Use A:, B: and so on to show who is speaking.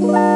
A: Bye.